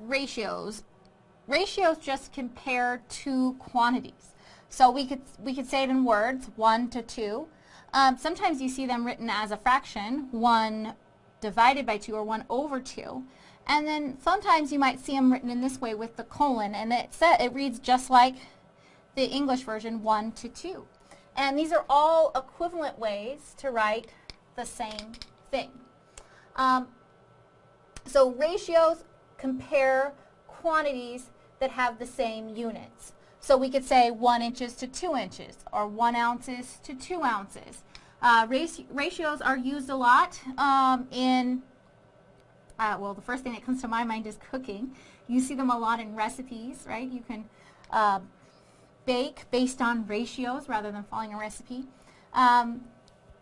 ratios, ratios just compare two quantities. So we could, we could say it in words, 1 to 2. Um, sometimes you see them written as a fraction, 1 divided by 2 or 1 over 2. And then sometimes you might see them written in this way with the colon, and it, it reads just like the English version, 1 to 2. And these are all equivalent ways to write the same thing. Um, so ratios compare quantities that have the same units. So we could say 1 inches to 2 inches, or 1 ounces to 2 ounces. Uh, ratios are used a lot um, in, uh, well, the first thing that comes to my mind is cooking. You see them a lot in recipes, right? You can uh, bake based on ratios rather than following a recipe. Um,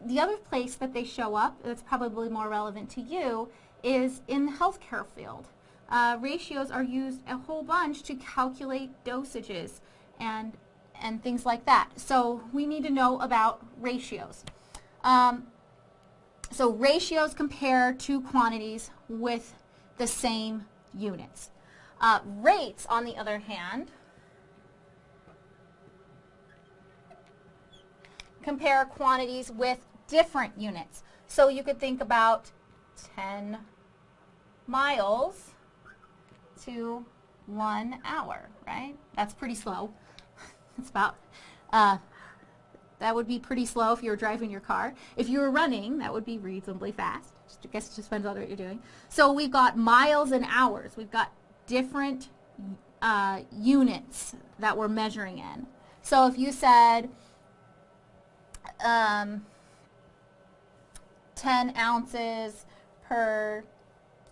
the other place that they show up that's probably more relevant to you is in the healthcare field. Uh, ratios are used a whole bunch to calculate dosages and, and things like that. So we need to know about ratios. Um, so ratios compare two quantities with the same units. Uh, rates, on the other hand, compare quantities with different units. So you could think about 10 miles to one hour, right? That's pretty slow. it's about, uh, that would be pretty slow if you were driving your car. If you were running, that would be reasonably fast. Just, I guess it just depends on what you're doing. So we've got miles and hours. We've got different uh, units that we're measuring in. So if you said um, 10 ounces per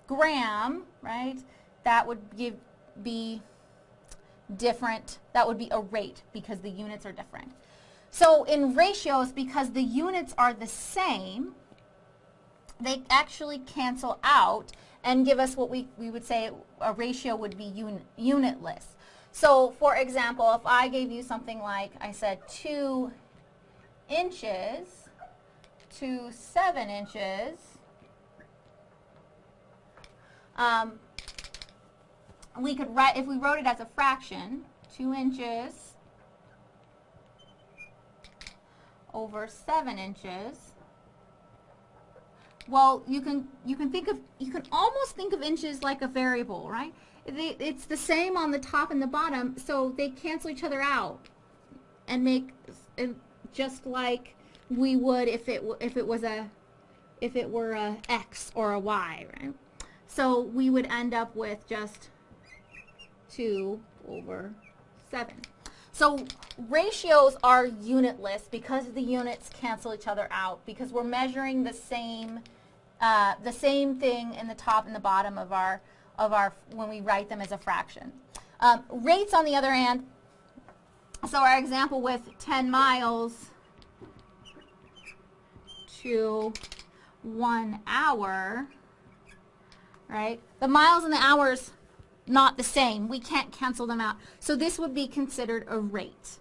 gram, right, that would give, be different. That would be a rate because the units are different. So in ratios, because the units are the same, they actually cancel out and give us what we, we would say a ratio would be un, unitless. So for example, if I gave you something like, I said 2 inches to 7 inches, um, we could write, if we wrote it as a fraction, 2 inches over 7 inches, well, you can, you can think of, you can almost think of inches like a variable, right? It's the same on the top and the bottom, so they cancel each other out and make, and just like we would if it, if it was a, if it were a x or a y, right? So we would end up with just 2 over 7. So ratios are unitless because the units cancel each other out because we're measuring the same uh, the same thing in the top and the bottom of our of our when we write them as a fraction. Um, rates on the other hand, so our example with 10 miles to one hour, right? The miles and the hours not the same. We can't cancel them out. So this would be considered a rate.